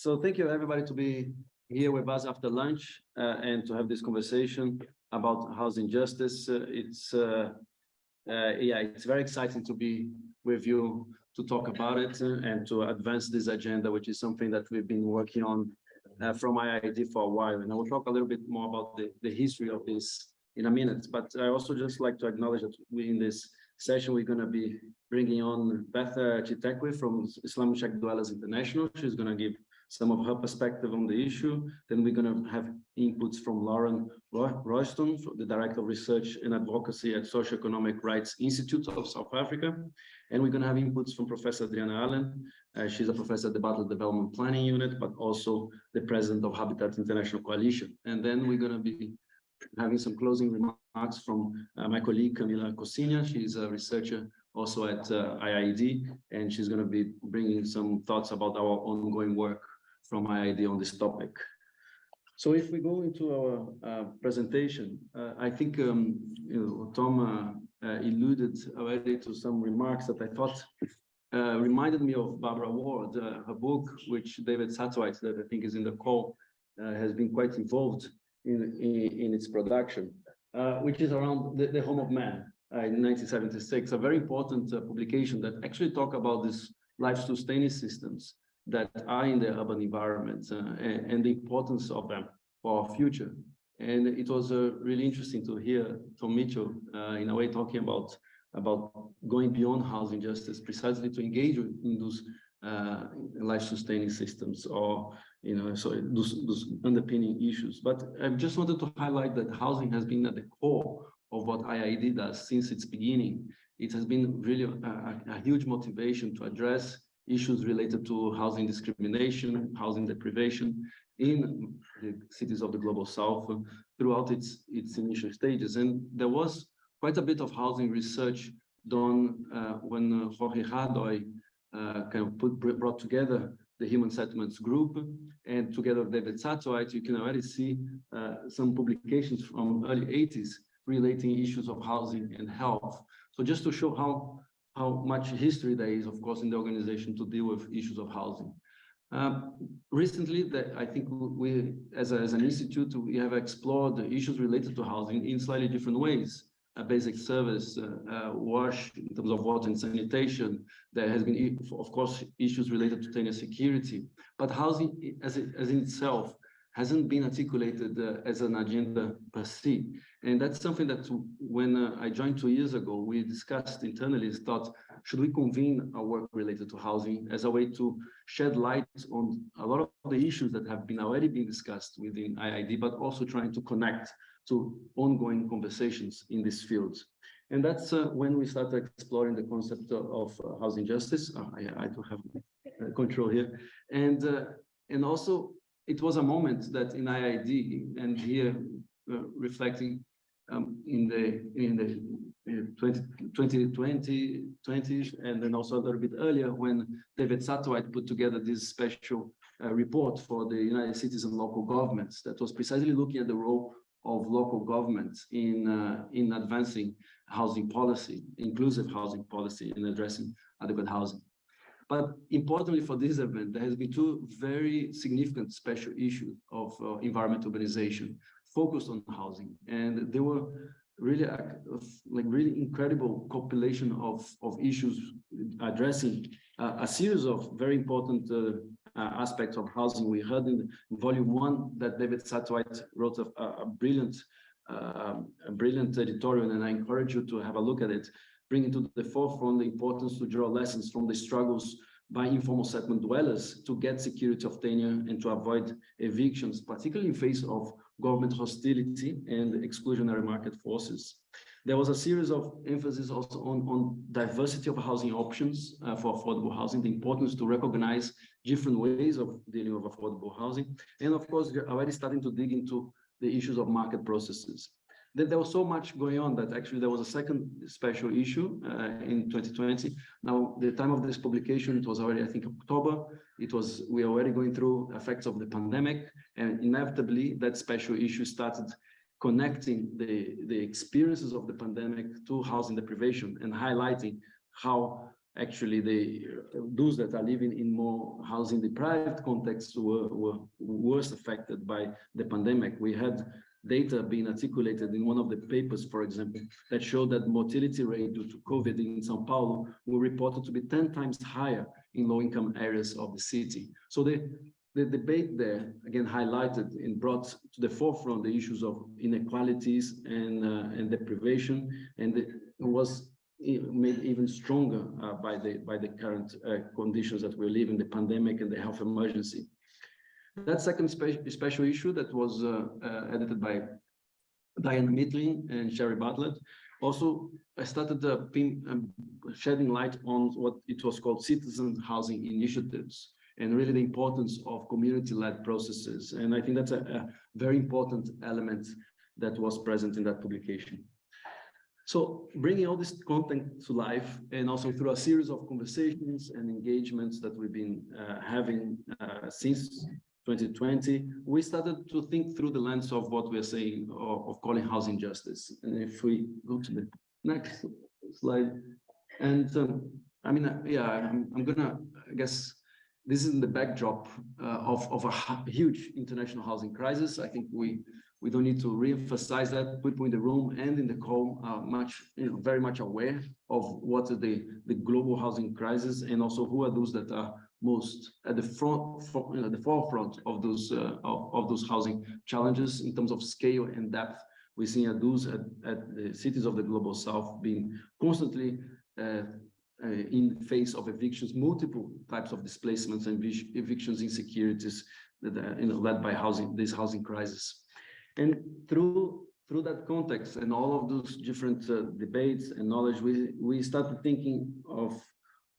so thank you everybody to be here with us after lunch uh, and to have this conversation about housing justice. Uh, it's uh, uh, yeah, it's very exciting to be with you to talk about it uh, and to advance this agenda, which is something that we've been working on uh, from IIED for a while. And I will talk a little bit more about the, the history of this in a minute. But I also just like to acknowledge that we in this session, we're going to be bringing on Beth Chitekwe from Slum/Shack Dwellers International. She's going to give some of her perspective on the issue. Then we're going to have inputs from Lauren Royston, the Director of Research and Advocacy at Socioeconomic Rights Institute of South Africa. And we're going to have inputs from Professor Adriana Allen. Uh, she's a professor at the Bartlett Development Planning Unit, but also the president of Habitat International Coalition. And then we're going to be having some closing remarks from uh, my colleague Camila Cociña. She's a researcher also at uh, IIED, and she's going to be bringing some thoughts about our ongoing work from IIED on this topic. So if we go into our uh, presentation, uh, I think um, you know, Tom uh, uh, alluded already to some remarks that I thought uh, reminded me of Barbara Ward, uh, her book, which David Satterthwaite, that I think is in the call, has been quite involved in, in, in its production, which is around the, the home of man in 1976, a very important publication that actually talk about this life-sustaining systems that are in the urban environments uh, and, and, the importance of them for our future. And it was uh, really interesting to hear Tom Mitchell, uh, in a way, talking about about going beyond housing justice, precisely to engage in those uh, life-sustaining systems or you know so those, those underpinning issues. But I just wanted to highlight that housing has been at the core of what IIED does since its beginning. It has been really a, a huge motivation to address issues related to housing discrimination, housing deprivation in the cities of the global south throughout its its initial stages. And there was quite a bit of housing research done uh, when uh, Jorge Hardoy uh, kind of put, brought together the Human Settlements Group, and together with David Satterthwaite, you can already see uh, some publications from early 80s relating issues of housing and health. So just to show how how much history there is, of course, in the organization to deal with issues of housing. Um, recently, the, I think we, as, a, as an institute, we have explored the issues related to housing in slightly different ways. A basic service, uh, uh, wash in terms of water and sanitation. There has been, of course, issues related to tenure security, but housing as, it, as in itself hasn't been articulated uh, as an agenda per se. And that's something that when uh, I joined two years ago, we discussed internally, is thought, should we convene a work related to housing as a way to shed light on a lot of the issues that have been already been discussed within IIED, but also trying to connect to ongoing conversations in this field. And that's uh, when we started exploring the concept of, uh, housing justice. Oh, I, I, don't have uh, control here. And, and also it was a moment that in IIED and here uh, reflecting um, in the in the uh, 20, 2020 20s and then also a little bit earlier when David Satterthwaite put together this special uh, report for the United Cities and local governments that was precisely looking at the role of local governments in uh, in advancing housing policy, inclusive housing policy, in addressing adequate housing. But importantly for this event, there has been two very significant special issues of uh, environmental urbanization focused on housing. And they were really like really incredible compilation of, of issues addressing uh, a series of very important uh, uh, aspects of housing. We heard in volume one that David Satterthwaite wrote a, a brilliant uh, a brilliant editorial, and I encourage you to have a look at it bringing to the forefront the importance to draw lessons from the struggles by informal settlement dwellers to get security of tenure and to avoid evictions, particularly in face of government hostility and exclusionary market forces. There was a series of emphasis also on, on diversity of housing options uh, for affordable housing, the importance to recognize different ways of dealing with affordable housing. And of course, we're already starting to dig into the issues of market processes there was so much going on that actually there was a second special issue uh, in 2020. Now, the time of this publication, it was already, I think, October. It was, we are already going through effects of the pandemic, and inevitably that special issue started connecting the, the experiences of the pandemic to housing deprivation and highlighting how actually the those that are living in more housing deprived contexts were, were worse affected by the pandemic. We had data being articulated in one of the papers, for example, that showed that mortality rate due to COVID in Sao Paulo were reported to be 10 times higher in low-income areas of the city. So the, the debate there, again, highlighted and brought to the forefront the issues of inequalities and, uh, and deprivation, and it was made even stronger uh, by the by the current uh, conditions that we're living, the pandemic and the health emergency. That second spe special issue that was uh, uh, edited by Diana Mitlin and Sherry Bartlett also I started uh, um, shedding light on what it was called citizen housing initiatives and really the importance of community-led processes. And I think that's a, a very important element that was present in that publication. So bringing all this content to life and also through a series of conversations and engagements that we've been uh, having uh, since 2020, we started to think through the lens of what we're saying of, of calling housing justice. And if we go to the next slide, and um, I mean, uh, yeah, I'm, I'm, gonna, I guess, this is in the backdrop uh, of, of a huge international housing crisis. I think we we don't need to re-emphasize that people in the room and in the call are much, you know, very much aware of what is the, the global housing crisis and also who are those that are most at the front, for, you know, the forefront of those uh, of, of, those housing challenges in terms of scale and depth. We're seeing those at, at the cities of the global south being constantly uh, uh, in the face of evictions, multiple types of displacements and evictions insecurities that are you know, led by housing this housing crisis. And through through that context and all of those different uh, debates and knowledge, we we started thinking of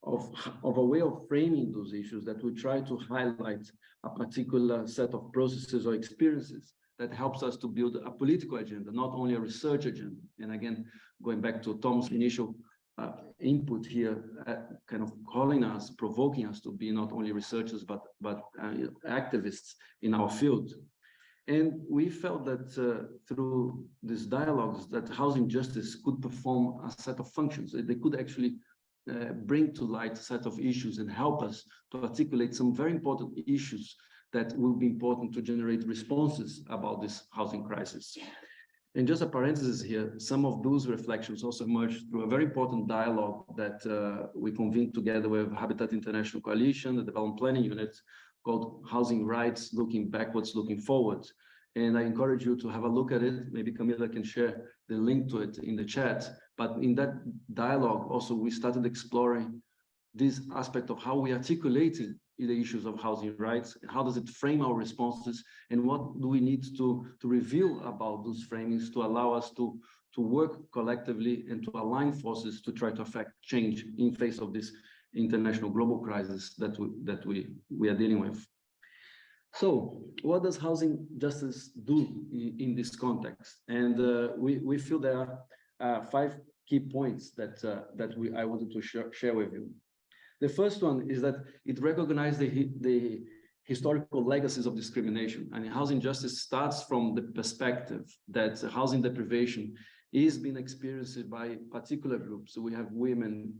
of, of a way of framing those issues that we try to highlight a particular set of processes or experiences that helps us to build a political agenda, not only a research agenda. And again, going back to Tom's initial uh, input here, uh, kind of calling us, provoking us to be not only researchers, but, but uh, activists in our field. And we felt that uh, through these dialogues that housing justice could perform a set of functions. They could actually uh, bring to light a set of issues and help us to articulate some very important issues that will be important to generate responses about this housing crisis. And just a parenthesis here, some of those reflections also emerged through a very important dialogue that uh, we convened together with Habitat International Coalition, the Development Planning Unit, called Housing Rights, Looking Backwards, Looking Forward. And I encourage you to have a look at it. Maybe Camila can share the link to it in the chat. But in that dialogue, also, we started exploring this aspect of how we articulating the issues of housing rights, how does it frame our responses, and what do we need to, to reveal about those framings to allow us to, to work collectively and to align forces to try to affect change in face of this international global crisis that we, that we, we are dealing with. So what does housing justice do in, in this context? And uh, we, we feel there are uh, five key points that, uh, that we, I wanted to share, share with you. The first one is that it recognizes the, the historical legacies of discrimination. And housing justice starts from the perspective that housing deprivation is being experienced by particular groups. So we have women,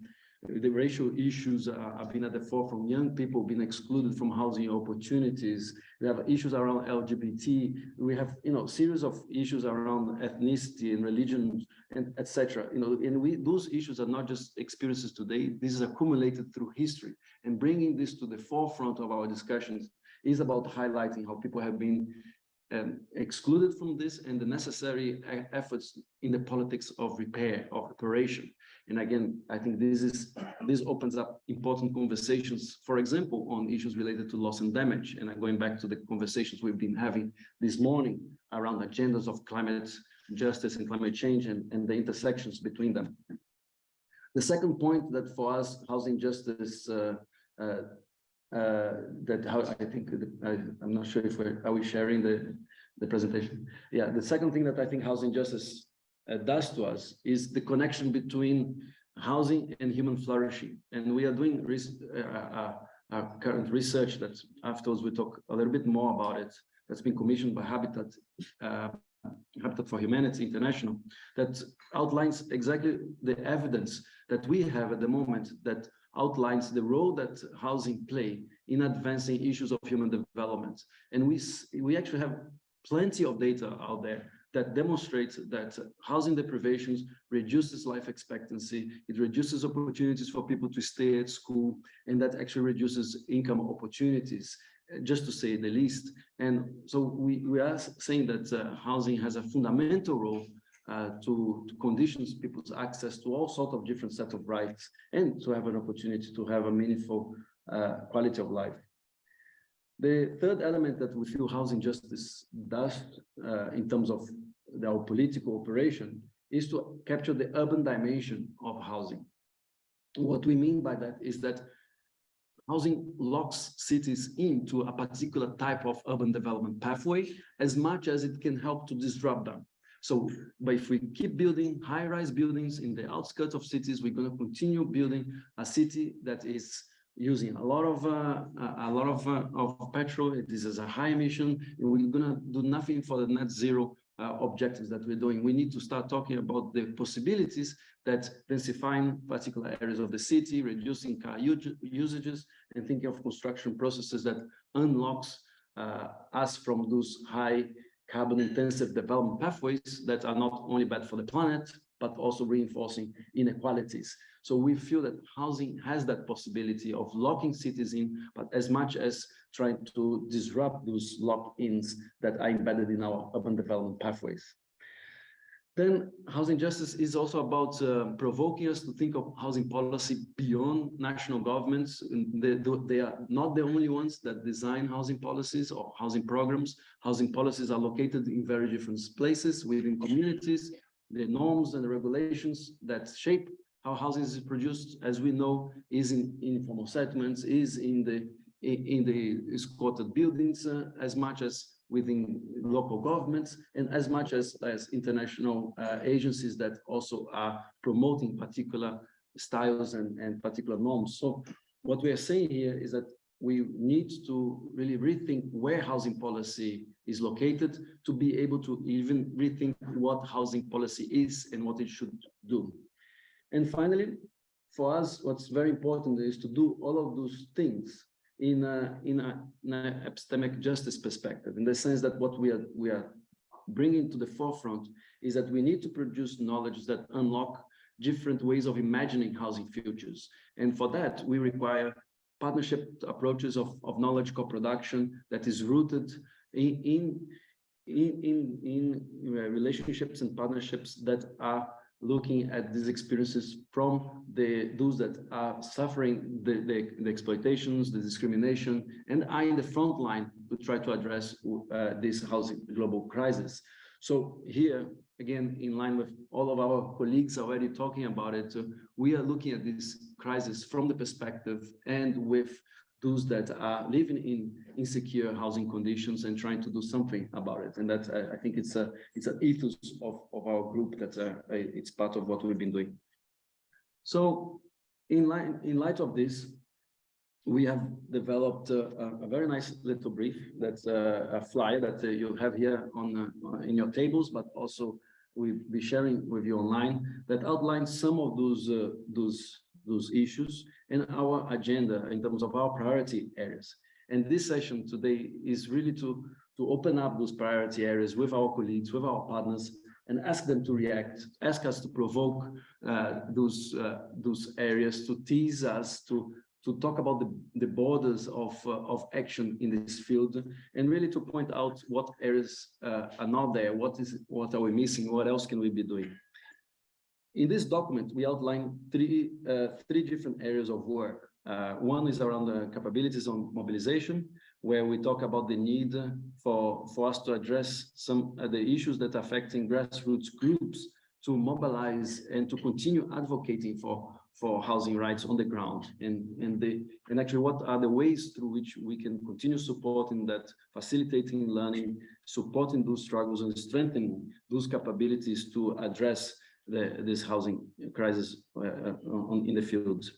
the racial issues are, have been at the forefront. Young people being excluded from housing opportunities. We have issues around LGBT. We have, you know, series of issues around ethnicity and religion and etc. You know, and we those issues are not just experiences today. This is accumulated through history, and bringing this to the forefront of our discussions is about highlighting how people have been um, excluded from this and the necessary efforts in the politics of repair, of reparation. And again, I think this is this opens up important conversations, for example, on issues related to loss and damage. And I'm going back to the conversations we've been having this morning around agendas of climate justice and climate change and, and the intersections between them. The second point that for us, housing justice, uh, uh, uh, that I think I, am not sure if we're are we sharing the the presentation. Yeah, the second thing that I think housing justice does to us is the connection between housing and human flourishing. And we are doing uh, uh, uh, current research that afterwards we talk a little bit more about it. That's been commissioned by Habitat uh, Habitat for Humanity International that outlines exactly the evidence that we have at the moment that outlines the role that housing play in advancing issues of human development. And we, we actually have plenty of data out there that demonstrates that housing deprivations reduces life expectancy, it reduces opportunities for people to stay at school, and that actually reduces income opportunities, just to say the least. And so we, we are saying that uh, housing has a fundamental role uh, to, to conditions people's access to all sorts of different set of rights and to have an opportunity to have a meaningful uh, quality of life. The third element that we feel housing justice does uh, in terms of our political operation is to capture the urban dimension of housing. What we mean by that is that housing locks cities into a particular type of urban development pathway as much as it can help to disrupt them. So, but if we keep building high-rise buildings in the outskirts of cities, we're going to continue building a city that is using a lot of uh, a lot of uh, of petrol. This is a high emission. We're gonna do nothing for the net zero uh, objectives that we're doing. We need to start talking about the possibilities that densifying particular areas of the city, reducing car usages, and thinking of construction processes that unlocks uh, us from those high carbon intensive development pathways that are not only bad for the planet, but also reinforcing inequalities. So we feel that housing has that possibility of locking cities in, but as much as trying to disrupt those lock-ins that are embedded in our urban development pathways. Then housing justice is also about uh, provoking us to think of housing policy beyond national governments. They, they, are not the only ones that design housing policies or housing programs. Housing policies are located in very different places within communities. The norms and the regulations that shape how housing is produced, as we know, is in, in informal settlements, is in the in, in the squatted buildings uh, as much as within local governments and as much as, as international uh, agencies that also are promoting particular styles and, and particular norms. So what we are saying here is that we need to really rethink where housing policy is located to be able to even rethink what housing policy is and what it should do. And finally, for us, what's very important is to do all of those things in a, in a, in a epistemic justice perspective, in the sense that what we are, we are bringing to the forefront is that we need to produce knowledge that unlock different ways of imagining housing futures. And for that, we require partnership approaches of, of knowledge co-production that is rooted in, in, in, in, in relationships and partnerships that are looking at these experiences from the those that are suffering the, the, the exploitations, the discrimination, and are in the front line to try to address uh, this housing global crisis. So here, again, in line with all of our colleagues already talking about it, uh, we are looking at this crisis from the perspective and with those that are living in insecure housing conditions and trying to do something about it. And that I, I think it's a it's an ethos of, of our group that uh, it's part of what we've been doing. So in line in light of this, we have developed a, a very nice little brief that's a, a flyer that uh, you have here on uh, in your tables, but also we'll be sharing with you online that outlines some of those uh, those those issues and our agenda in terms of our priority areas. And this session today is really to, to open up those priority areas with our colleagues, with our partners, and ask them to react, ask us to provoke uh, those, uh, those areas, to tease us, to, to talk about the, the borders of, uh, of action in this field, and really to point out what areas uh, are not there, what is what are we missing, what else can we be doing. In this document, we outline three, uh, three different areas of work. Uh, one is around the capabilities on mobilization, where we talk about the need for, for us to address some of the issues that are affecting grassroots groups to mobilize and to continue advocating for, for housing rights on the ground. And, and, the, and actually, what are the ways through which we can continue supporting that, facilitating learning, supporting those struggles and strengthening those capabilities to address the, this housing crisis uh, uh, on, in the fields.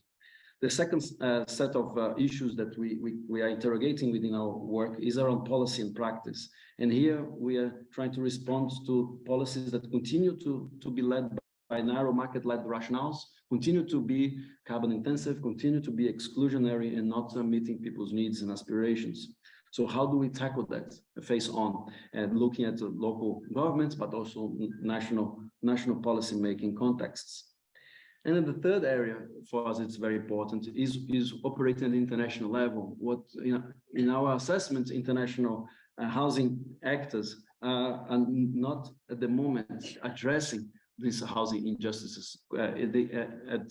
The second uh, set of issues that we, we, we, are interrogating within our work is around policy and practice. And here we are trying to respond to policies that continue to, to be led by narrow market-led rationales, continue to be carbon intensive, continue to be exclusionary and not meeting people's needs and aspirations. So how do we tackle that face on and looking at the local governments, but also national, national policy making contexts? And then the third area for us, it's very important, is, is operating at the international level. What you know, in our assessment, international uh, housing actors uh, are not at the moment addressing these housing injustices. Uh, they, uh, at,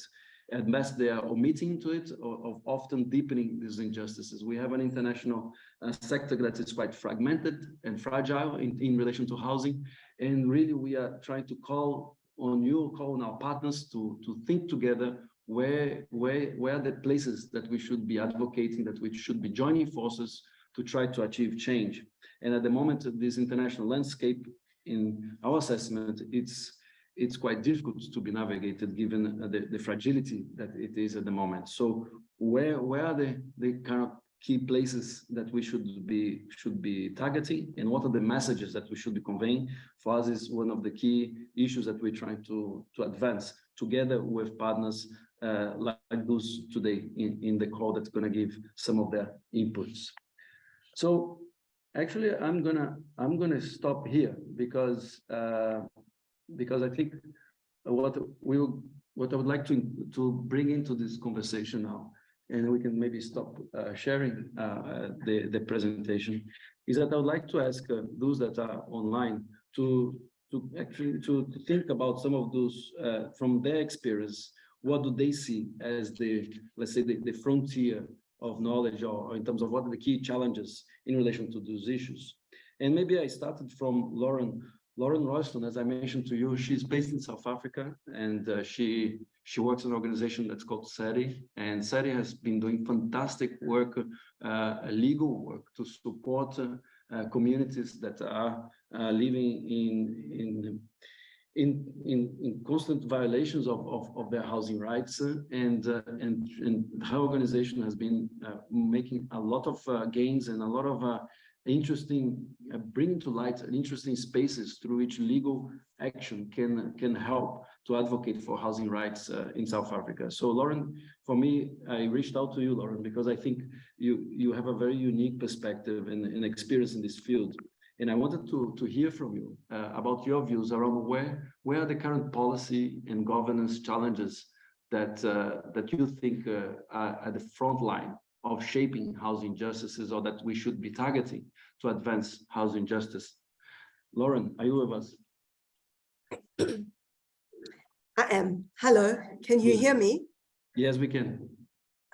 at best, they are omitting to it or, often deepening these injustices. We have an international uh, sector that is quite fragmented and fragile in, in relation to housing. And really, we are trying to call on you, call on our partners to, to think together where, where, where are the places that we should be advocating, that we should be joining forces to try to achieve change. And at the moment, this international landscape, in our assessment, it's it's quite difficult to be navigated given the, the fragility that it is at the moment. So where where are the the kind of key places that we should be should be targeting and what are the messages that we should be conveying for us is one of the key issues that we're trying to to advance together with partners uh, like, like those today in, in the call that's going to give some of their inputs. So actually, I'm gonna I'm gonna stop here because uh, because I think what we what I would like to to bring into this conversation now, and we can maybe stop uh, sharing uh, the the presentation, is that I would like to ask uh, those that are online to to actually to, to think about some of those uh, from their experience. What do they see as the let's say the, the frontier of knowledge or, or in terms of what are the key challenges in relation to those issues. And maybe I started from Lauren. Lauren Royston, as I mentioned to you, she's based in South Africa and uh, she she works in an organization that's called SERI. And SERI has been doing fantastic work, uh, legal work to support uh, communities that are uh, living in, in in in in constant violations of of, of their housing rights uh, and uh, and and her organization has been uh, making a lot of uh, gains and a lot of uh, interesting uh, bringing to light interesting spaces through which legal action can can help to advocate for housing rights in South Africa. So Lauren, for me, I reached out to you, Lauren, because I think you you have a very unique perspective and, and experience in this field and I wanted to, to hear from you uh, about your views around where, where are the current policy and governance challenges that, uh, that you think uh, are at the front line of shaping housing justices or that we should be targeting to advance housing justice. Lauren, are you with us? I am. Hello, can you hear me? Yes, we can.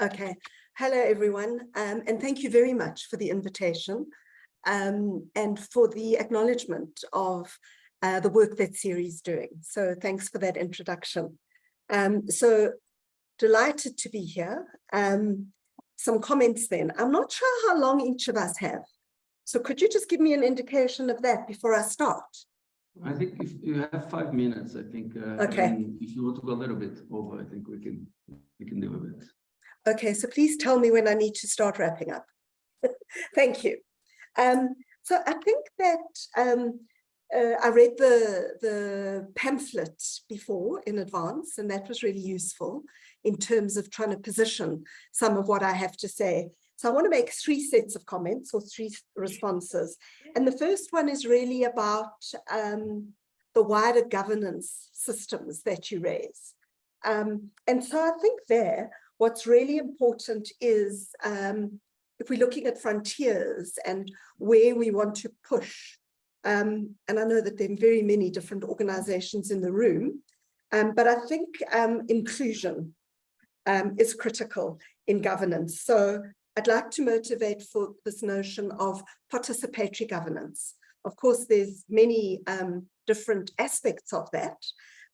Okay. Hello, everyone, um, and thank you very much for the invitation um, and for the acknowledgement of uh, the work that SERI is doing. So thanks for that introduction. Um, so delighted to be here. Um, some comments then. I'm not sure how long each of us have. So could you just give me an indication of that before I start? I think if you have five minutes, I think. Uh, okay. if you want to go a little bit over, I think we can we can do a bit. Okay, so please tell me when I need to start wrapping up. Thank you. Um, so I think that um, uh, I read the, the pamphlet before in advance, and that was really useful in terms of trying to position some of what I have to say. So I want to make three sets of comments or three responses. And the first one is really about um, the wider governance systems that you raise. Um, and so I think there, what's really important is um, if we're looking at frontiers and where we want to push, um, and I know that there are very many different organizations in the room, um, but I think um, inclusion um, is critical in governance. So I'd like to motivate for this notion of participatory governance. Of course, there's many um, different aspects of that,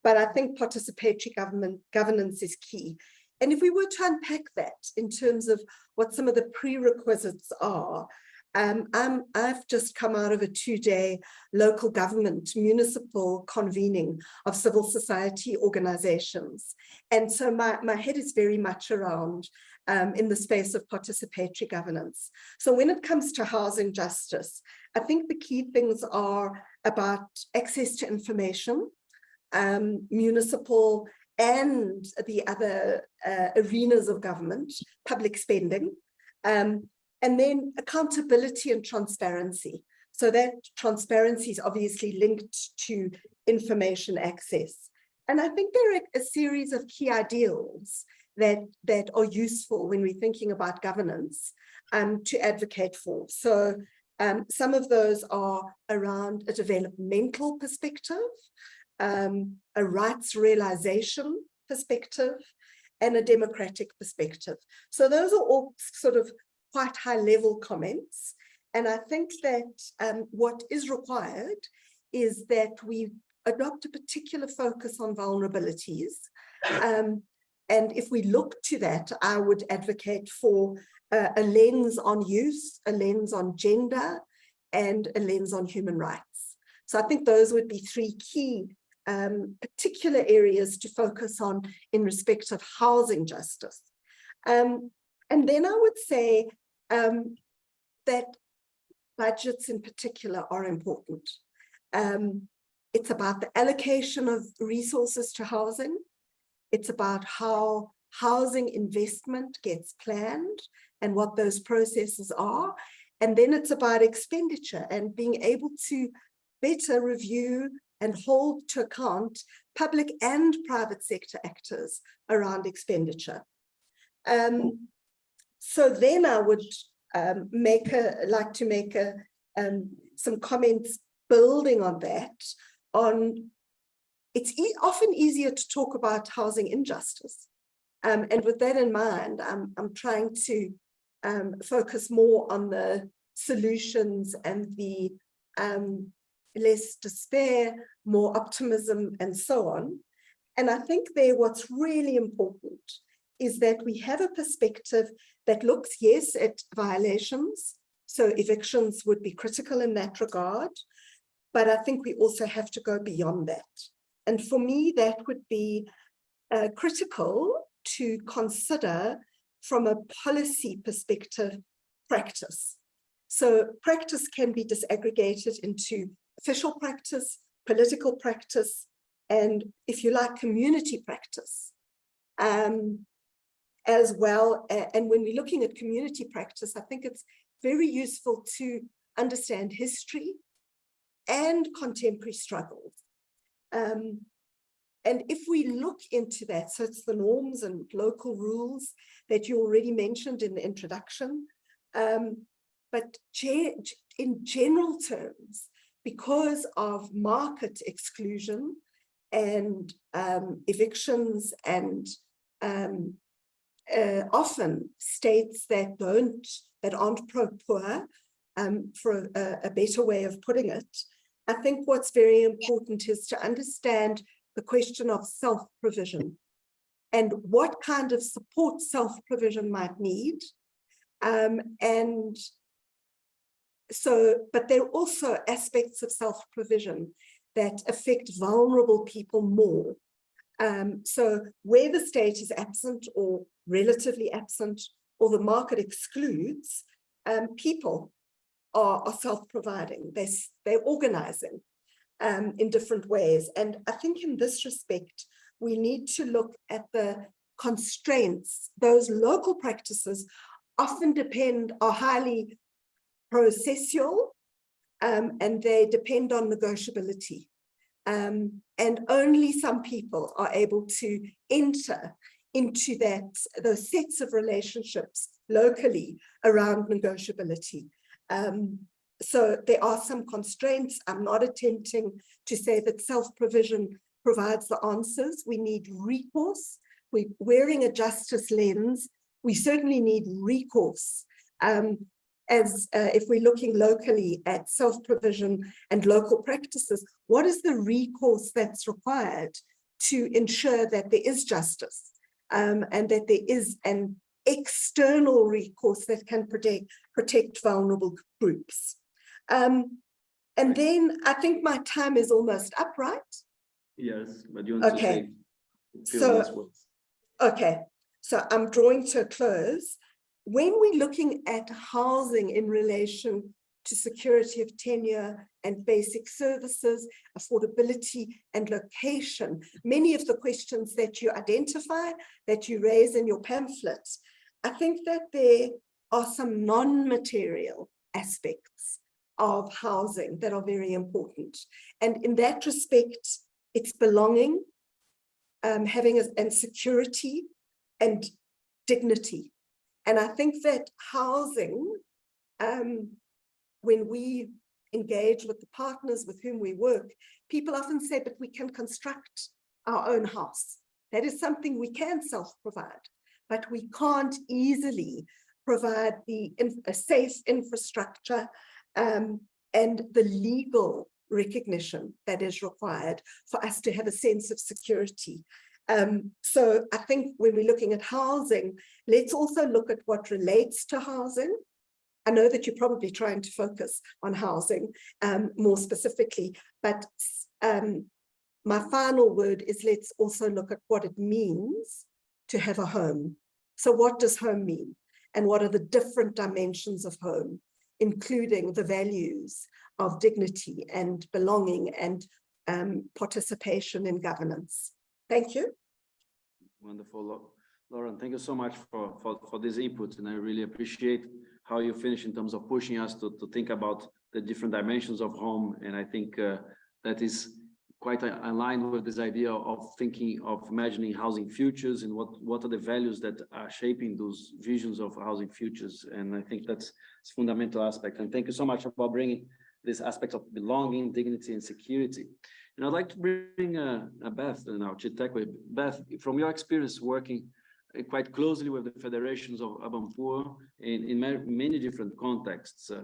but I think participatory government governance is key. And if we were to unpack that in terms of what some of the prerequisites are, um, i have just come out of a two-day local government municipal convening of civil society organizations. And so my, my head is very much around um, in the space of participatory governance. So when it comes to housing justice, I think the key things are about access to information, um, municipal and the other uh, arenas of government, public spending, um, and then accountability and transparency. So that transparency is obviously linked to information access. And I think there are a series of key ideals that, that are useful when we're thinking about governance um, to advocate for. So um, some of those are around a developmental perspective, um, a rights realization perspective, and a democratic perspective. So those are all sort of quite high level comments. And I think that um, what is required is that we adopt a particular focus on vulnerabilities. Um, and if we look to that, I would advocate for uh, a lens on youth, a lens on gender, and a lens on human rights. So I think those would be three key um, particular areas to focus on in respect of housing justice. Um, and then I would say um, that budgets in particular are important. Um, it's about the allocation of resources to housing. It's about how housing investment gets planned and what those processes are. And then it's about expenditure and being able to better review and hold to account public and private sector actors around expenditure. Um, so then I would um, make a, like to make a, um, some comments building on that, on it's e often easier to talk about housing injustice. Um, and with that in mind, I'm, I'm trying to um, focus more on the solutions and the um, less despair, more optimism, and so on. And I think there what's really important is that we have a perspective that looks, yes, at violations. So evictions would be critical in that regard. But I think we also have to go beyond that. And for me, that would be uh, critical to consider from a policy perspective practice. So practice can be disaggregated into official practice, political practice, and if you like, community practice um, as well. And when we're looking at community practice, I think it's very useful to understand history and contemporary struggles. Um, and if we look into that, so it's the norms and local rules that you already mentioned in the introduction, um, but in general terms, because of market exclusion and um, evictions and um, uh, often states that don't, that aren't pro-poor, um, for a, a better way of putting it, I think what's very important is to understand the question of self-provision and what kind of support self-provision might need. Um, and so, but there are also aspects of self-provision that affect vulnerable people more. Um, so where the state is absent or relatively absent or the market excludes, um, people are, are self-providing, they're, they're organizing um, in different ways. And I think in this respect, we need to look at the constraints. Those local practices often depend, are highly processual, um, and they depend on negotiability. Um, and only some people are able to enter into that those sets of relationships locally around negotiability. Um, so there are some constraints. I'm not attempting to say that self-provision provides the answers. We need recourse. We're wearing a justice lens. We certainly need recourse. Um, as uh, if we're looking locally at self-provision and local practices, what is the recourse that's required to ensure that there is justice um, and that there is an external recourse that can protect, protect vulnerable groups. Um, and then I think my time is almost up, right? Yes, but you want okay. to say so, Okay, so I'm drawing to a close. When we're looking at housing in relation to security of tenure and basic services, affordability and location. Many of the questions that you identify, that you raise in your pamphlet, I think that there are some non-material aspects of housing that are very important. And in that respect, it's belonging, um, having a, and security and dignity. And I think that housing, um, when we engage with the partners with whom we work, people often say, but we can construct our own house. That is something we can self-provide, but we can't easily provide the a safe infrastructure um, and the legal recognition that is required for us to have a sense of security. Um, so I think when we're looking at housing, let's also look at what relates to housing. I know that you're probably trying to focus on housing um, more specifically, but um, my final word is let's also look at what it means to have a home. So what does home mean? And what are the different dimensions of home, including the values of dignity and belonging and um, participation in governance. Thank you. Wonderful, Lauren. Thank you so much for, for, for this input. And I really appreciate how you finish in terms of pushing us to, to think about the different dimensions of home. And I think uh, that is quite aligned with this idea of thinking of imagining housing futures and what what are the values that are shaping those visions of housing futures and i think that's a fundamental aspect and thank you so much for bringing this aspect of belonging, dignity, and security. And I'd like to bring uh, Beth now, Chitekwe. Beth, from your experience working uh, quite closely with the federations of urban poor in, in many different contexts, uh,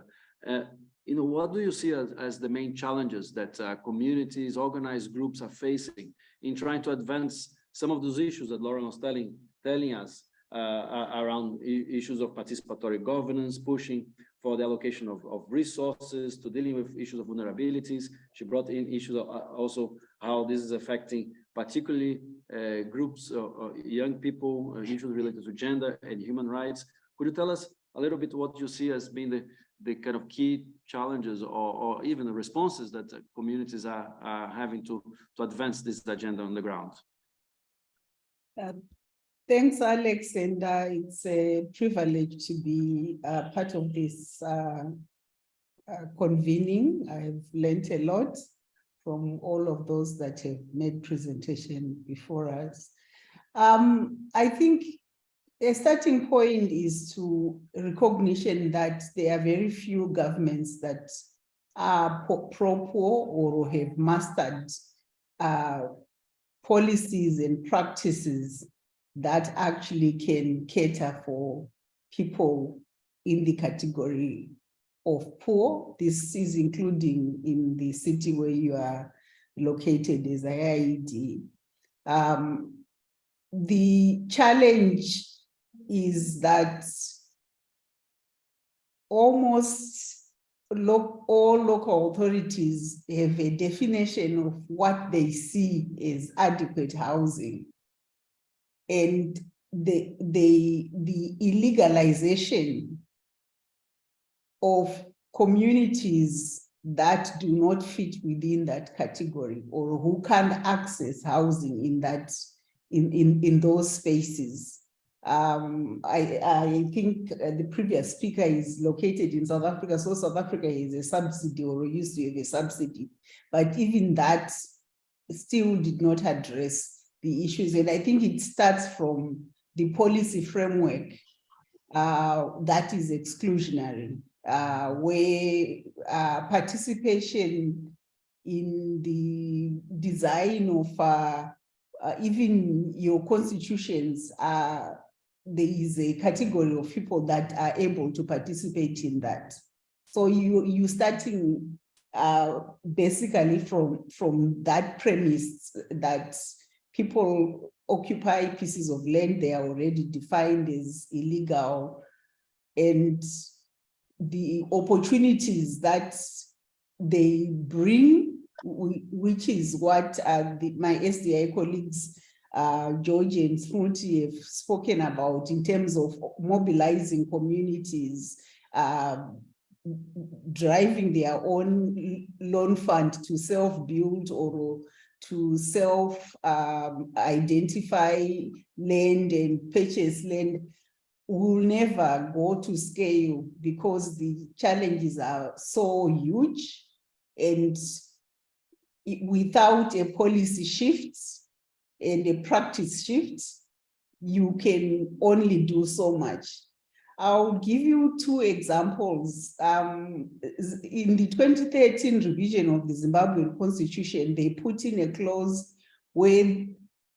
uh, you know, what do you see as, as the main challenges that uh, communities, organized groups are facing in trying to advance some of those issues that Lauren was telling, telling us uh, around issues of participatory governance, pushing for the allocation of, of resources to dealing with issues of vulnerabilities. She brought in issues of uh, also how this is affecting particularly uh, groups, uh, young people, uh, issues related to gender and human rights. Could you tell us a little bit what you see as being the, the kind of key challenges or, or even the responses that communities are, are having to, to advance this agenda on the ground? Um, Thanks, Alex, and uh, it's a privilege to be uh, part of this uh, uh, convening. I've learned a lot from all of those that have made presentation before us. Um, I think a starting point is to recognition that there are very few governments that are pro-poor or have mastered uh, policies and practices that actually can cater for people in the category of poor. This is including in the city where you are located as IIED. Um, the challenge is that almost lo all local authorities have a definition of what they see as adequate housing and the, the, the illegalization of communities that do not fit within that category or who can't access housing in that in in in those spaces. Um i i think the previous speaker is located in south africa so south africa is a subsidy or used to have a subsidy. But even that still did not address the issues. And I think it starts from the policy framework uh, that is exclusionary, uh, where uh, participation in the design of uh, uh, even your constitutions, uh, there is a category of people that are able to participate in that. So you you starting basically from from that premise that people occupy pieces of land they are already defined as illegal. And the opportunities that they bring, which is what uh, the, my SDI colleagues, uh, George and Smriti have spoken about in terms of mobilizing communities, uh, driving their own loan fund to self-build or to self um, identify land and purchase land will never go to scale because the challenges are so huge and without a policy shift and a practice shift, you can only do so much. I'll give you two examples. Um, in the 2013 revision of the Zimbabwean constitution, they put in a clause where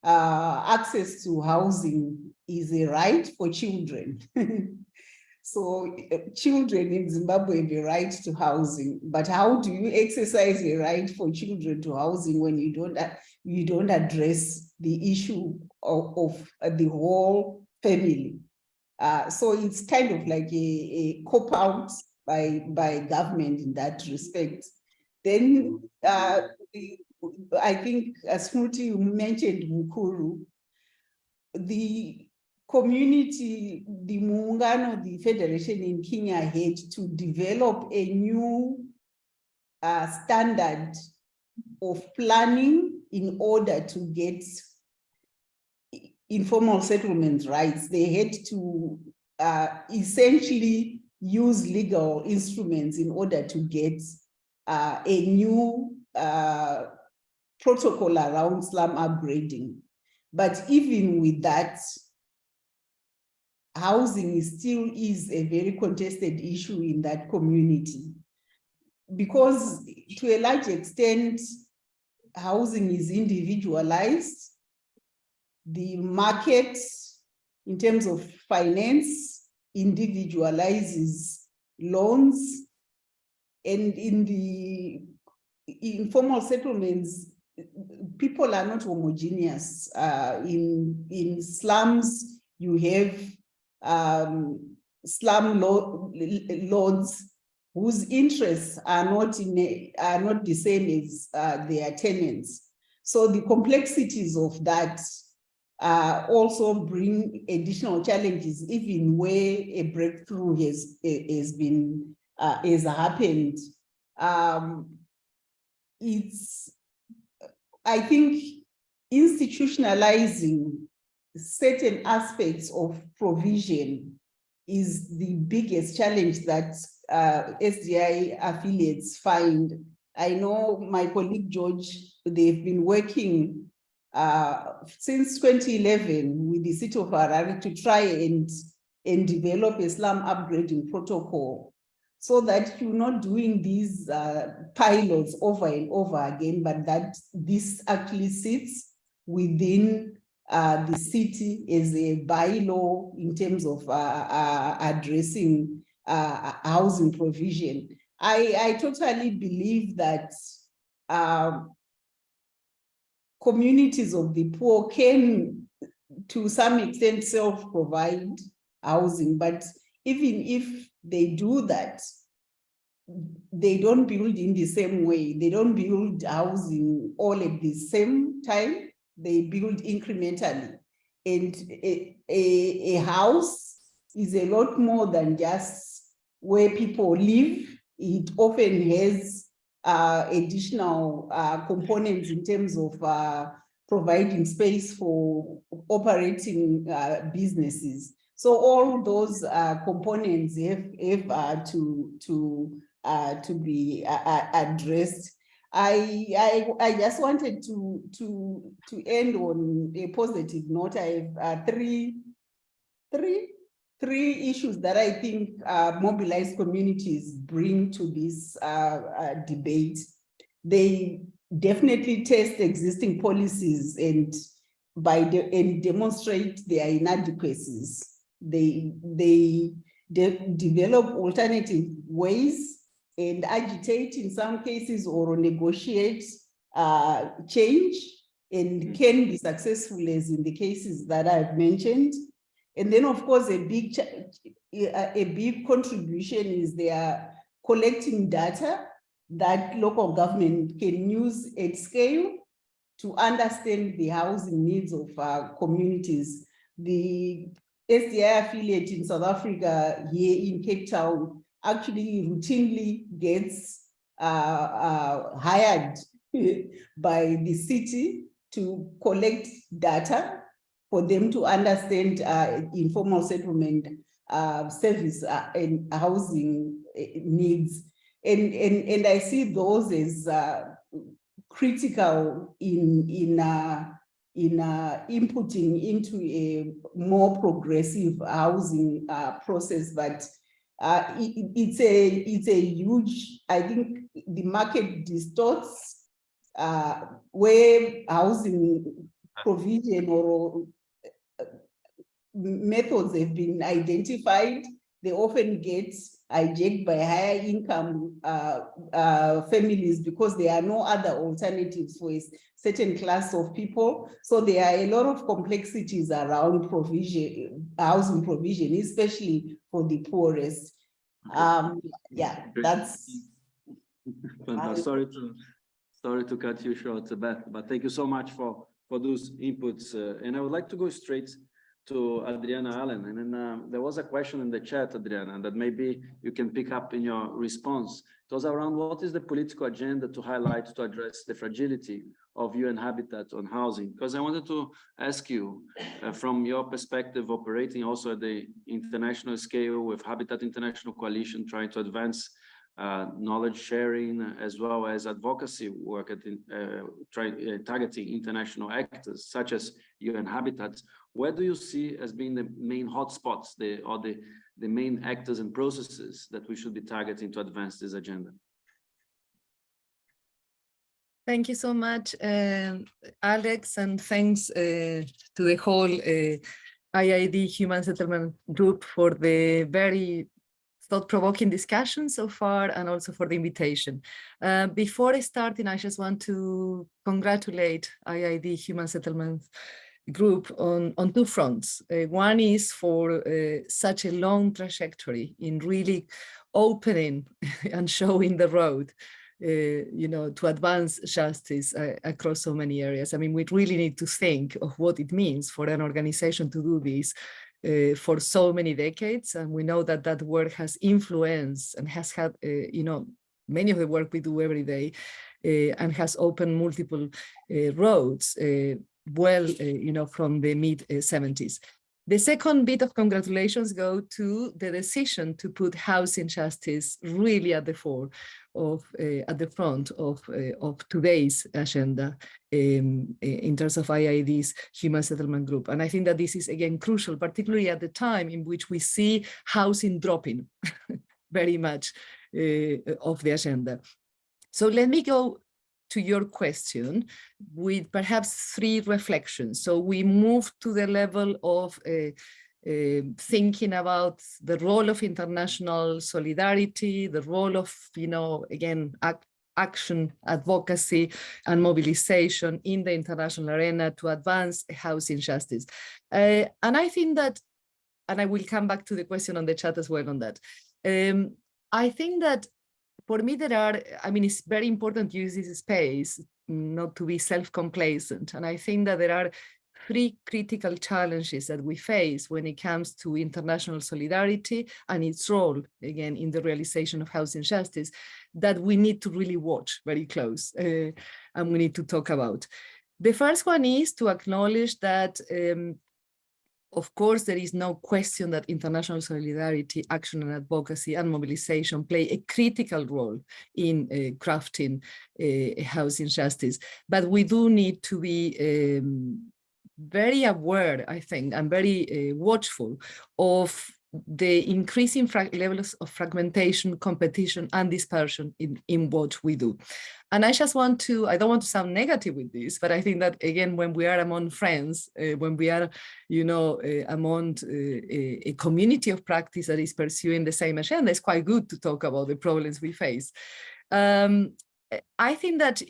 uh, access to housing is a right for children. So uh, children in Zimbabwe have a right to housing, but how do you exercise a right for children to housing when you don't, a- you don't address the issue of, of uh, the whole family? Uh, so it's kind of like a, a cop out by, by government in that respect. Then, uh, I think, as Smruti, you mentioned Mukuru. The community, the Muungano, the Federation in Kenya had to develop a new uh, standard of planning in order to get informal settlement rights. They had to uh, essentially use legal instruments in order to get uh, a new uh, protocol around slum upgrading. But even with that, housing still is a very contested issue in that community. Because to a large extent, housing is individualized. The market, in terms of finance, individualizes loans. And in the informal settlements, people are not homogeneous. Uh, in, in slums, you have um, slum lo- lords whose interests are not in a, are not the same as uh, their tenants. So the complexities of that uh, also bring additional challenges, even where a breakthrough has, has been, uh, has happened. Um, it's, I think institutionalizing certain aspects of provision is the biggest challenge that uh, SDI affiliates find. I know my colleague George, they've been working uh, since 2011 with the city of Harare to try and, and develop a slum upgrading protocol so that you're not doing these uh, pilots over and over again, but that this actually sits within uh, the city as a bylaw in terms of uh, uh, addressing housing provision. I, I totally believe that um, communities of the poor can, to some extent, self-provide housing, but even if they do that, they don't build in the same way. They don't build housing all at the same time. They build incrementally. And a, a, a house is a lot more than just where people live. It often has uh, additional uh, components in terms of uh, providing space for operating uh, businesses. So all those uh, components have, have uh, to, to, to be addressed. I, I, I just wanted to, to, to end on a positive note. I have three, three, three issues that I think uh, mobilized communities bring to this uh, uh, debate. They definitely test existing policies and by the, and demonstrate their inadequacies. They, they de develop alternative ways and agitate in some cases or negotiate uh, change and can be successful as in the cases that I've mentioned. And then of course, a big, a, big contribution is they are collecting data that local government can use at scale to understand the housing needs of uh, communities. The SDI affiliate in South Africa here in Cape Town actually routinely gets uh, uh, hired by the city to collect data for them to understand uh, informal settlement uh, service uh, and housing uh, needs. And, and, and I see those as uh, critical in, in, uh, in inputting into a more progressive housing process, but it- it- it's a, it's a huge, I think the market distorts where housing provision or methods have been identified, they often get hijacked by higher income uh, uh, families because there are no other alternatives for a certain class of people. So there are a lot of complexities around provision, housing provision, especially for the poorest. Um, yeah, that's. Sorry to, sorry to cut you short, Beth, but thank you so much for, for those inputs. uh, And I would like to go straight to Adriana Allen. And then um, there was a question in the chat, Adriana, that maybe you can pick up in your response. It was around what is the political agenda to highlight to address the fragility of UN Habitat on housing? Because I wanted to ask you, uh, from your perspective, operating also at the international scale with Habitat International Coalition, trying to advance uh, knowledge sharing as well as advocacy work at uh, uh, targeting international actors such as UN Habitat. Where do you see as being the main hotspots, the or the the main actors and processes that we should be targeting to advance this agenda? Thank you so much, um, Alex, and thanks uh, to the whole uh, IIED Human Settlement Group for the very thought-provoking discussion so far and also for the invitation. Uh, before starting, I just want to congratulate IIED Human Settlement Group on, on two fronts. Uh, one is for uh, such a long trajectory in really opening and showing the road uh, you know, to advance justice uh, across so many areas. I mean, we really need to think of what it means for an organization to do this uh, for so many decades. And we know that that work has influenced and has had, uh, you know, many of the work we do every day uh, and has opened multiple roads well, you know, from the mid 70s. The second bit of congratulations go to the decision to put housing justice really at the fore of uh, at the front of uh, of today's agenda um, in terms of IIED's human settlement group. And I think that this is again crucial, particularly at the time in which we see housing dropping very much uh, of the agenda. So let me go to your question with perhaps three reflections. So we move to the level of uh, uh, thinking about the role of international solidarity, the role of, you know, again, ac action, advocacy, and mobilization in the international arena to advance housing justice. Uh, and I think that, and I will come back to the question on the chat as well on that. Um, I think that for me, there are, I mean, it's very important to use this space not to be self-complacent. And I think that there are three critical challenges that we face when it comes to international solidarity and its role, again, in the realization of housing justice that we need to really watch very close uh, and we need to talk about. The first one is to acknowledge that um, of course, there is no question that international solidarity, action and advocacy and mobilization play a critical role in uh, crafting uh, housing justice. But we do need to be um, very aware, I think, and very uh, watchful of the increasing levels of fragmentation, competition, and dispersion in, in what we do. And I just want to, I don't want to sound negative with this, but I think that, again, when we are among friends, uh, when we are, you know, uh, among uh, a, community of practice that is pursuing the same agenda, it's quite good to talk about the problems we face. Um, I think that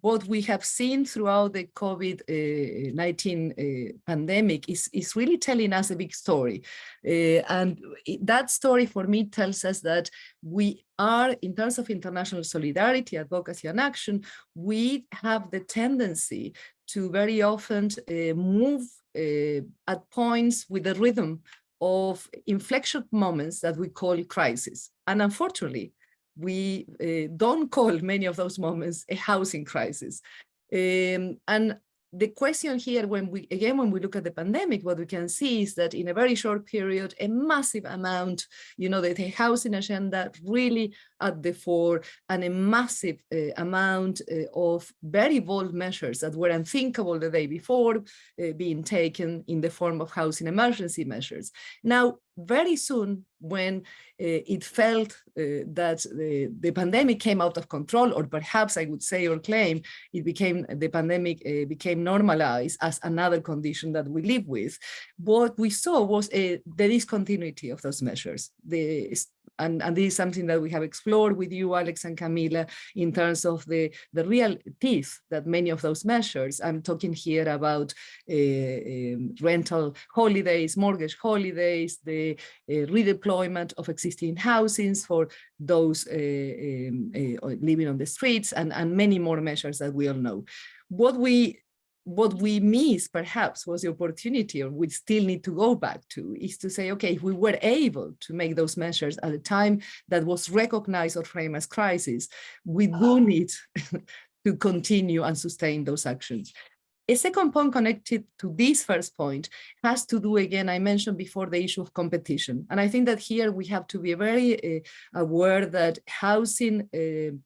what we have seen throughout the COVID-19 uh, pandemic is, is really telling us a big story. Uh, and that story for me tells us that we are, in terms of international solidarity, advocacy and action, we have the tendency to very often uh, move at points with the rhythm of inflection moments that we call crisis. And unfortunately, we uh, don't call many of those moments a housing crisis. Um, and the question here, when we again, when we look at the pandemic, what we can see is that in a very short period, a massive amount, you know, the, the housing agenda really at the fore and a massive uh, amount uh, of very bold measures that were unthinkable the day before uh, being taken in the form of housing emergency measures. Now, very soon when uh, it felt uh, that the, the pandemic came out of control, or perhaps I would say or claim it became the pandemic became normalized as another condition that we live with, what we saw was a, the discontinuity of those measures. The and, and this is something that we have explored with you, Alex and Camila, in terms of the, the real teeth that many of those measures, I'm talking here about uh, um, rental holidays, mortgage holidays, the uh, redeployment of existing housings for those uh, um, living on the streets and, and many more measures that we all know. What we what we miss perhaps was the opportunity or we still need to go back to is to say, okay, if we were able to make those measures at a time that was recognized or framed as crisis, we do need to continue and sustain those actions. A second point connected to this first point has to do, again, I mentioned before the issue of competition. And I think that here we have to be very uh, aware that housing uh,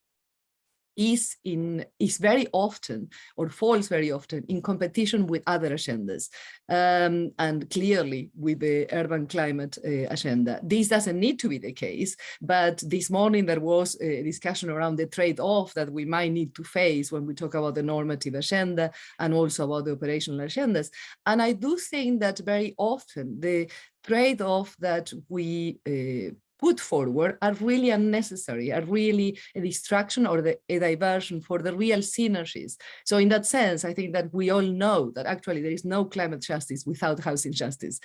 is in is very often or falls very often in competition with other agendas um, and clearly with the urban climate uh, agenda. This doesn't need to be the case, but this morning there was a discussion around the trade-off that we might need to face when we talk about the normative agenda and also about the operational agendas. And I do think that very often the trade-off that we uh, put forward are really unnecessary, are really a distraction or the, a diversion for the real synergies. So in that sense, I think that we all know that actually there is no climate justice without housing justice.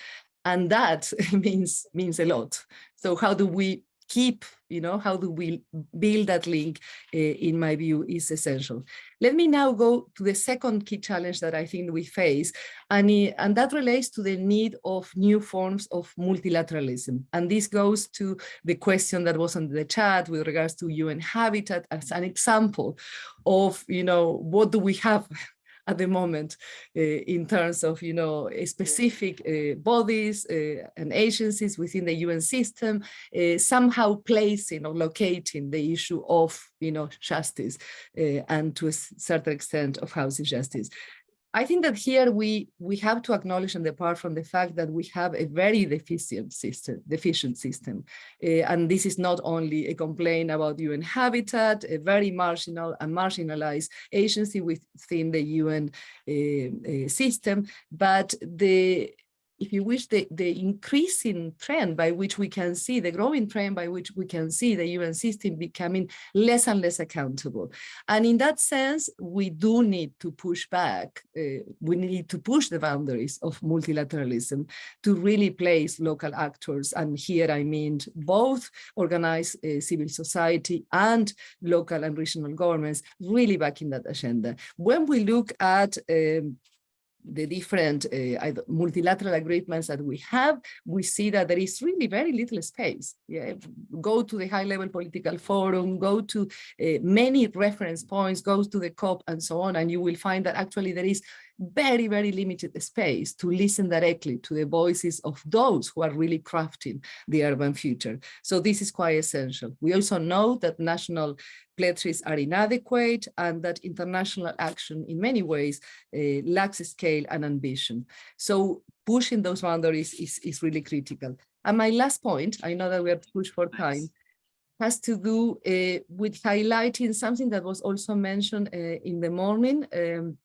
And that means, means a lot. So how do we keep, you know, how do we build that link, uh, in my view, is essential. Let me now go to the second key challenge that I think we face, and, it, and that relates to the need of new forms of multilateralism. And this goes to the question that was on the chat with regards to UN Habitat as an example of, you know, what do we have at the moment uh, in terms of, you know, specific uh, bodies uh, and agencies within the UN system, uh, somehow placing or locating the issue of, you know, justice uh, and to a certain extent of housing justice. I think that here we we have to acknowledge and depart from the fact that we have a very deficient system, deficient system, uh, and this is not only a complaint about UN Habitat, a very marginal and marginalized agency within the UN uh, uh, system, but the if you wish, the, the increasing trend by which we can see, the growing trend by which we can see the UN system becoming less and less accountable. And in that sense, we do need to push back, uh, we need to push the boundaries of multilateralism to really place local actors. And here I mean both organized uh, civil society and local and regional governments really back in that agenda. When we look at um, the different uh, multilateral agreements that we have, we see that there is really very little space. Yeah? Go to the high-level political forum, go to uh, many reference points, go to the COP and so on, and you will find that actually there is very, very limited space to listen directly to the voices of those who are really crafting the urban future. So this is quite essential. We also know that national pledges are inadequate and that international action in many ways uh, lacks scale and ambition. So pushing those boundaries is, is really critical. And my last point, I know that we are pushed for time, has to do uh, with highlighting something that was also mentioned uh, in the morning. Um,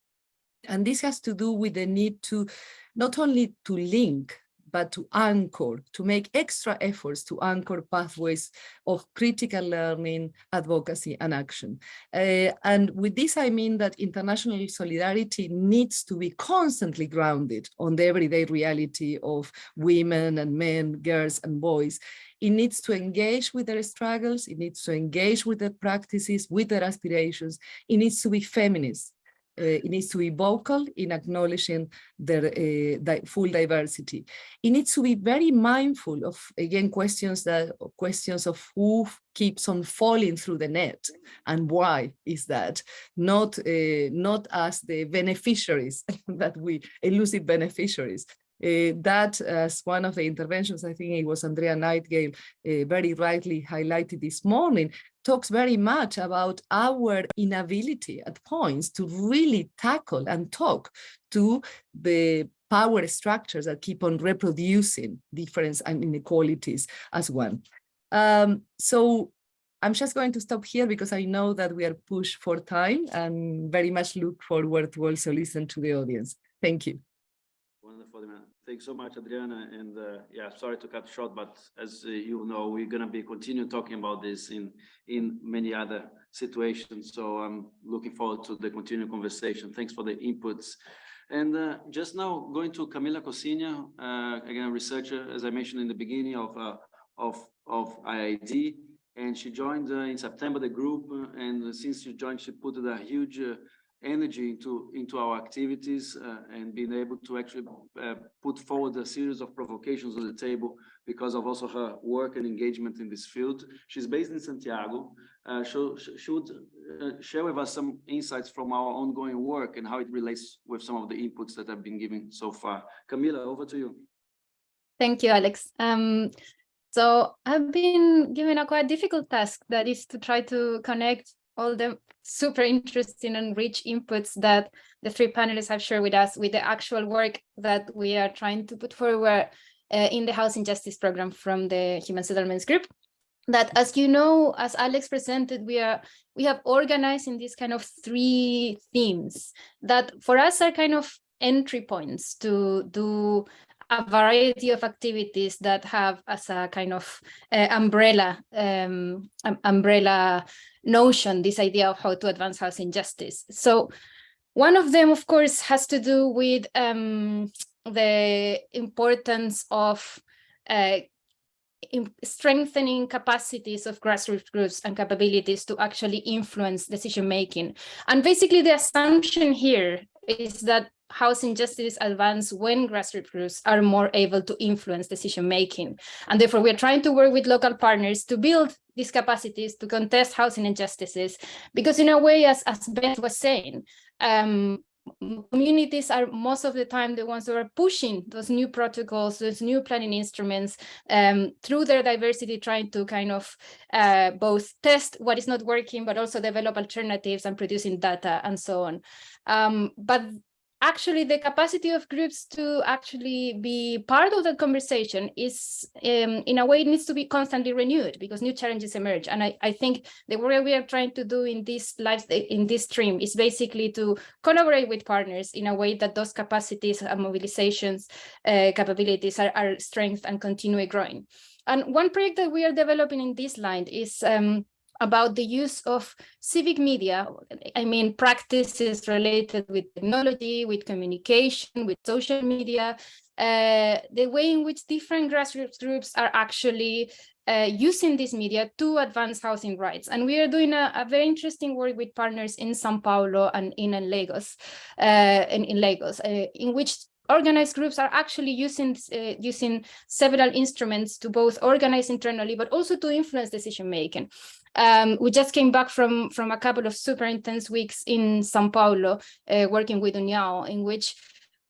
and this has to do with the need to not only to link, but to anchor, to make extra efforts to anchor pathways of critical learning, advocacy, and action. Uh, and with this, I mean that international solidarity needs to be constantly grounded on the everyday reality of women and men, girls and boys. It needs to engage with their struggles, it needs to engage with their practices, with their aspirations, it needs to be feminist, uh, it needs to be vocal in acknowledging their uh, di full diversity. It needs to be very mindful of, again, questions that questions of who keeps on falling through the net and why is that, not, uh, not as the beneficiaries that we, elusive beneficiaries, uh, that as one of the interventions, I think it was Andrea Nightingale uh, very rightly highlighted this morning, talks very much about our inability at points to really tackle and talk to the power structures that keep on reproducing difference and inequalities as one. Um, so I'm just going to stop here because I know that we are pushed for time and very much look forward to also listen to the audience. Thank you. Wonderful, man. Thanks so much, Adriana. And uh, yeah, sorry to cut short, but as uh, you know, we're going to be continue talking about this in in many other situations. So I'm looking forward to the continued conversation. Thanks for the inputs. And uh, just now going to Camila Cociña, uh, again, a researcher, as I mentioned in the beginning of uh, of of IIED, and she joined uh, in September the group. and since she joined, she put a huge energy into into our activities uh, and being able to actually uh, put forward a series of provocations on the table because of also her work and engagement in this field. She's based in Santiago. Uh, she would uh, share with us some insights from our ongoing work and how it relates with some of the inputs that I've been giving so far. Camila, over to you. Thank you, Alex. Um, so I've been given a quite difficult task that is to try to connect all the super interesting and rich inputs that the three panelists have shared with us with the actual work that we are trying to put forward uh, in the Housing Justice Program from the Human Settlements Group. That, as you know, as Alex presented, we are we have organized in these kind of three themes that for us are kind of entry points to do a variety of activities that have as a kind of uh, umbrella um, um, umbrella notion this idea of how to advance housing justice. So one of them, of course, has to do with um, the importance of uh, in strengthening capacities of grassroots groups and capabilities to actually influence decision making. And basically the assumption here is that housing justice advance when grassroots groups are more able to influence decision making. And therefore, we're trying to work with local partners to build these capacities to contest housing injustices. Because in a way, as, as Beth was saying, um, communities are most of the time the ones who are pushing those new protocols, those new planning instruments um, through their diversity, trying to kind of uh, both test what is not working, but also develop alternatives and producing data and so on. Um, but actually the capacity of groups to actually be part of the conversation is um, in a way it needs to be constantly renewed because new challenges emerge. And I, I think the work we are trying to do in this live in this stream is basically to collaborate with partners in a way that those capacities and mobilizations uh, capabilities are, are strengthened and continue growing. And one project that we are developing in this line is um, about the use of civic media, I mean, practices related with technology, with communication, with social media, uh, the way in which different grassroots groups are actually uh, using this media to advance housing rights. And we are doing a, a very interesting work with partners in Sao Paulo and in, in Lagos, uh, in, in Lagos, uh, in which organized groups are actually using uh, using several instruments to both organize internally, but also to influence decision making. Um, we just came back from, from a couple of super intense weeks in Sao Paulo, uh, working with União, in which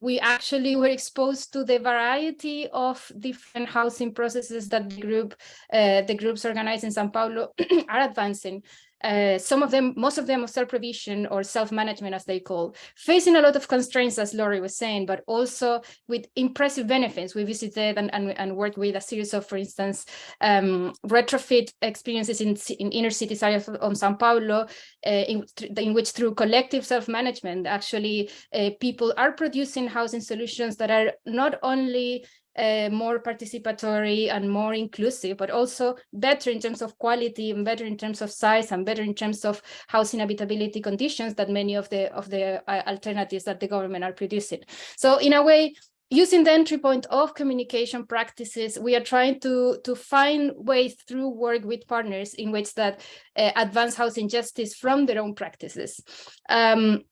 we actually were exposed to the variety of different housing processes that the group, uh, the groups organized in Sao Paulo are advancing. Uh, some of them, most of them of self-provision or self-management as they call, facing a lot of constraints as Laurie was saying, but also with impressive benefits. We visited and, and, and worked with a series of, for instance, um, retrofit experiences in, in inner cities areas of Sao Paulo, uh, in, in which through collective self-management, actually uh, people are producing housing solutions that are not only uh, more participatory and more inclusive, but also better in terms of quality and better in terms of size and better in terms of housing habitability conditions that many of the of the uh, alternatives that the government are producing. So in a way, using the entry point of communication practices, we are trying to, to find ways through work with partners in which that uh, advance housing justice from their own practices. Um,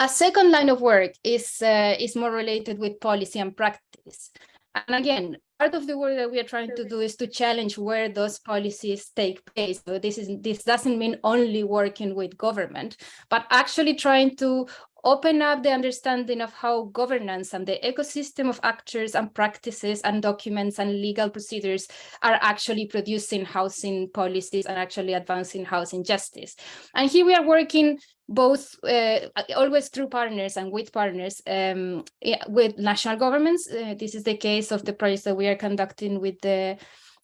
A second line of work is, uh, is more related with policy and practice. And again, part of the work that we are trying to do is to challenge where those policies take place. So this is this doesn't mean only working with government, but actually trying to open up the understanding of how governance and the ecosystem of actors and practices and documents and legal procedures are actually producing housing policies and actually advancing housing justice. And here we are working both uh, always through partners and with partners um, yeah, with national governments. Uh, this is the case of the projects that we are conducting with the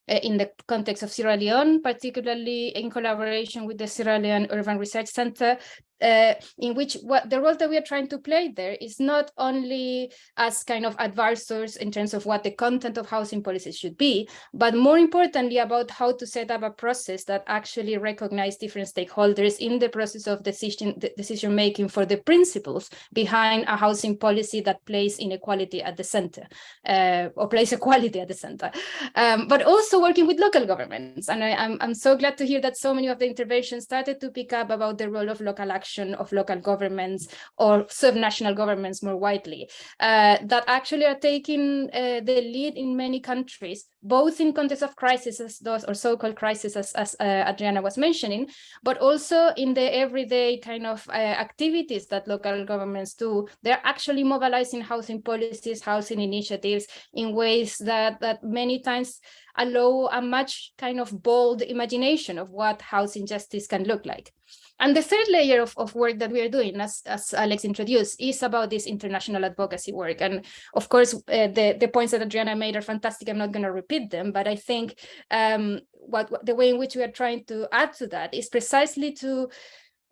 uh, in the context of Sierra Leone, particularly in collaboration with the Sierra Leone Urban Research Center, uh, in which what the role that we are trying to play there is not only as kind of advisors in terms of what the content of housing policies should be, but more importantly about how to set up a process that actually recognize different stakeholders in the process of decision decision making for the principles behind a housing policy that places inequality at the center uh, or place equality at the center, um, but also working with local governments. And I, I'm, I'm so glad to hear that so many of the interventions started to pick up about the role of local action of local governments or subnational governments more widely uh, that actually are taking uh, the lead in many countries, both in context of crises as those or so-called crises as, as uh, Adriana was mentioning, but also in the everyday kind of uh, activities that local governments do. They're actually mobilizing housing policies, housing initiatives in ways that, that many times allow a much kind of bold imagination of what housing justice can look like. And the third layer of, of work that we are doing, as, as Alex introduced, is about this international advocacy work. And of course, uh, the, the points that Adriana made are fantastic. I'm not going to repeat them, but I think um, what, what the way in which we are trying to add to that is precisely to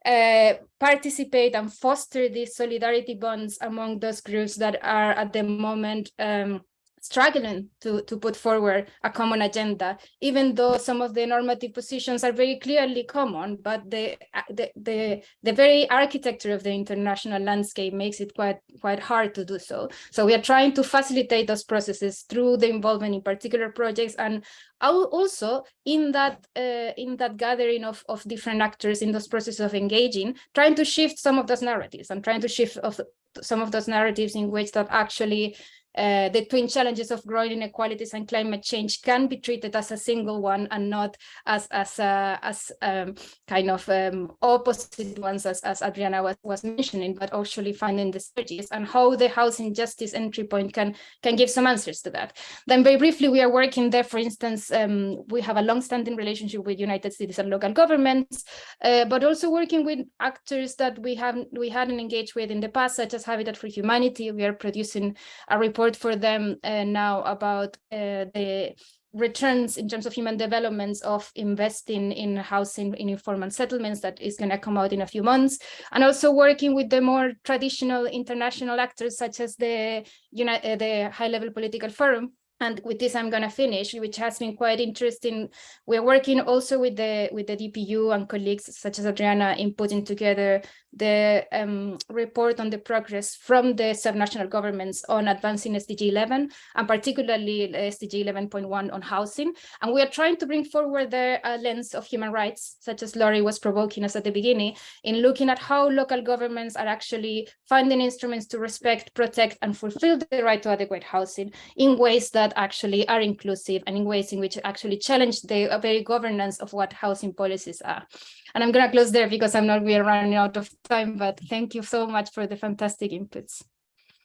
uh, participate and foster these solidarity bonds among those groups that are at the moment um, struggling to, to put forward a common agenda, even though some of the normative positions are very clearly common, but the, the, the, the very architecture of the international landscape makes it quite, quite hard to do so. So we are trying to facilitate those processes through the involvement in particular projects and also in that uh, in that gathering of, of different actors in those processes of engaging, trying to shift some of those narratives and trying to shift of some of those narratives in which that actually uh, the twin challenges of growing inequalities and climate change can be treated as a single one and not as as uh, as um, kind of um, opposite ones as, as Adriana was, was mentioning, but actually finding the synergies and how the housing justice entry point can can give some answers to that. Then very briefly, we are working there, for instance, um, we have a long-standing relationship with United Cities and local governments, uh, but also working with actors that we haven't we hadn't engaged with in the past, such as Habitat for Humanity. We are producing a report for them uh, now about uh, the returns in terms of human developments of investing in housing in informal settlements that is going to come out in a few months and also working with the more traditional international actors such as the you know the high level political forum and with this i'm going to finish which has been quite interesting we're working also with the with the dpu and colleagues such as adriana in putting together the um, report on the progress from the subnational governments on advancing SDG 11 and particularly SDG 11.1 on housing. And we are trying to bring forward the uh, lens of human rights, such as Laurie was provoking us at the beginning, in looking at how local governments are actually finding instruments to respect, protect, and fulfill the right to adequate housing in ways that actually are inclusive and in ways in which actually challenge the very governance of what housing policies are. And I'm going to close there because I'm not we are running out of time, but thank you so much for the fantastic inputs.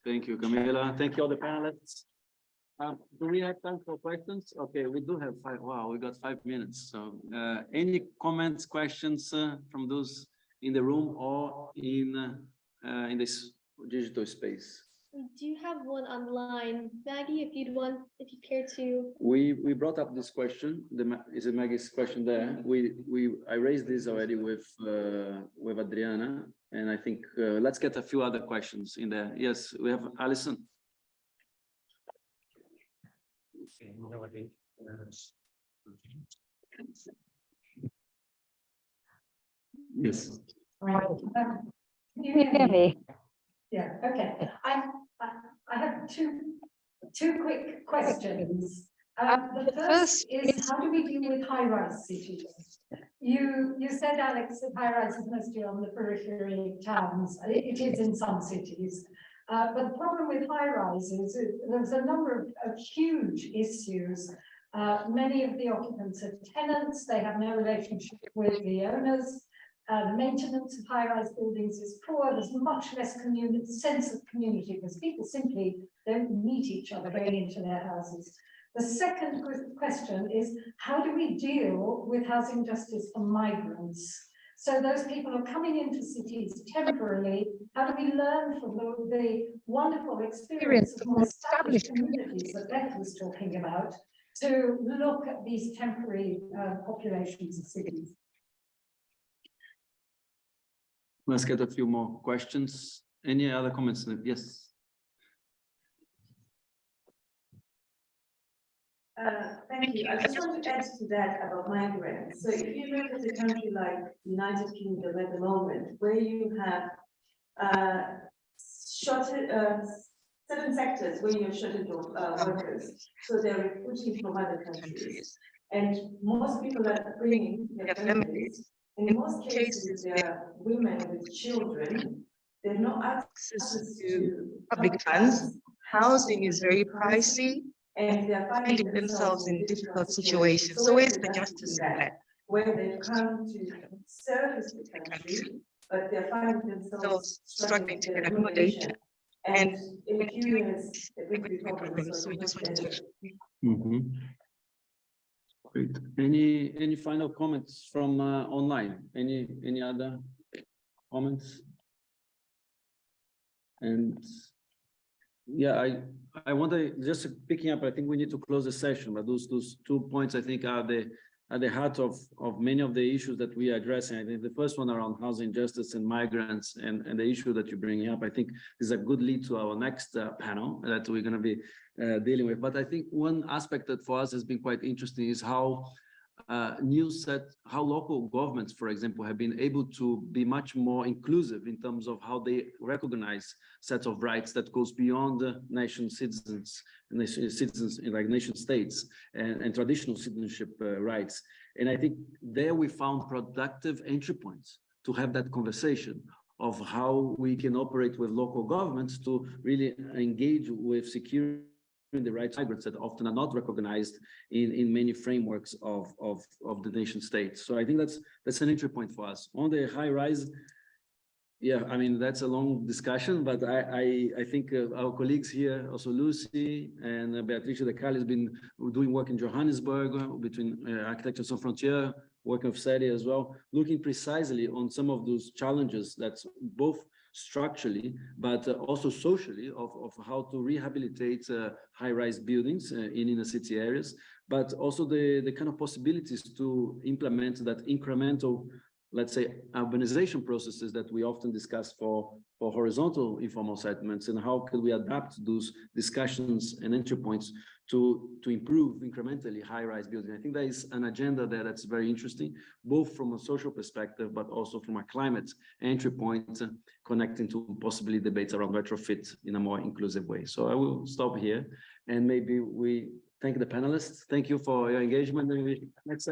Thank you, Camila. Thank you all the panelists. Um, do we have time for questions? Okay, we do have five. Wow, we got five minutes. So uh, any comments, questions uh, from those in the room or in uh, in this digital space? We do have one online. Maggie, if you'd want, if you care to. We we brought up this question. The is it Maggie's question there? We we I raised this already with uh, with Adriana, and I think uh, let's get a few other questions in there. Yes, we have Alison. Yes. Can you hear me? Yeah, okay. I, I, have two, two quick questions. Um, the first is, how do we deal with high-rise cities? you, you said, Alex, that high rise is mostly on the periphery of towns. It is in some cities. Uh, but the problem with high rises is there's a number of, of huge issues. Uh, many of the occupants are tenants, they have no relationship with the owners. Uh, maintenance of high-rise buildings is poor, there's much less sense of community, because people simply don't meet each other going into their houses. The second question is, how do we deal with housing justice for migrants? So those people are coming into cities temporarily. How do we learn from the, the wonderful experience of more established communities that Beth was talking about to look at these temporary uh, populations of cities? Let's get a few more questions. Any other comments? Yes. Uh, thank you. I just want to add to that about migrants. So if you look at a country like United Kingdom at the moment, where you have uh, shorted, uh, certain sectors where you're shortage of uh, workers, so they're recruiting from other countries. And most people are bringing their families. In most cases, they are women with children. They have no access to public funds. Housing is very pricey, and they're finding themselves in difficult situations. So where's the justice in that? Where they've come to service the country, but they're finding themselves struggling to get accommodation. And And in a few years, it will be problems. So we just wanted to. Mhm. Great. Any, any final comments from uh, online? Any, any other comments? And yeah, I, I want to, just picking up, I think we need to close the session, but those, those two points I think are the, at the heart of, of many of the issues that we are addressing. I think the first one around housing justice and migrants and, and the issue that you're bringing up, I think is a good lead to our next uh, panel that we're going to be uh, dealing with. But I think one aspect that for us has been quite interesting is how uh, new set, how local governments, for example, have been able to be much more inclusive in terms of how they recognize sets of rights that goes beyond the nation citizens, nation citizens in like nation states and, and traditional citizenship uh, rights. And I think there we found productive entry points to have that conversation of how we can operate with local governments to really engage with security the rights of migrants that often are not recognized in, in many frameworks of, of, of the nation states. So I think that's, that's an entry point for us. On the high rise, yeah, I mean, that's a long discussion, but I, I, I think uh, our colleagues here, also Lucy and uh, Beatrice de Cal has been doing work in Johannesburg uh, between uh, Architecture Sans Frontier, working with SERI as well, looking precisely on some of those challenges that's both structurally, but uh, also socially of, of how to rehabilitate uh, high-rise buildings uh, in inner city areas, but also the, the kind of possibilities to implement that incremental, let's say, urbanization processes that we often discuss for, for horizontal informal settlements and how can we adapt those discussions and entry points to, to improve incrementally high-rise building. I think there is an agenda there that's very interesting, both from a social perspective, but also from a climate entry point, uh, connecting to possibly debates around retrofit in a more inclusive way. So I will stop here and maybe we thank the panelists. Thank you for your engagement next